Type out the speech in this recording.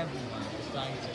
everyone. Is trying to